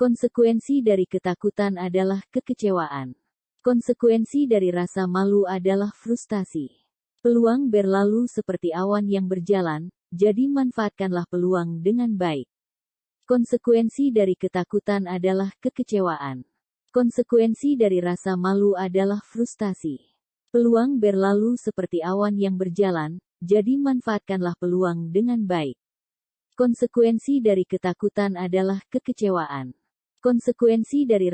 Konsekuensi dari ketakutan adalah kekecewaan. Konsekuensi dari rasa malu adalah frustasi. Peluang berlalu seperti awan yang berjalan, jadi manfaatkanlah peluang dengan baik. Konsekuensi dari ketakutan adalah kekecewaan. Konsekuensi dari rasa malu adalah frustasi. Peluang berlalu seperti awan yang berjalan, jadi manfaatkanlah peluang dengan baik. Konsekuensi dari ketakutan adalah kekecewaan. Konsekuensi dari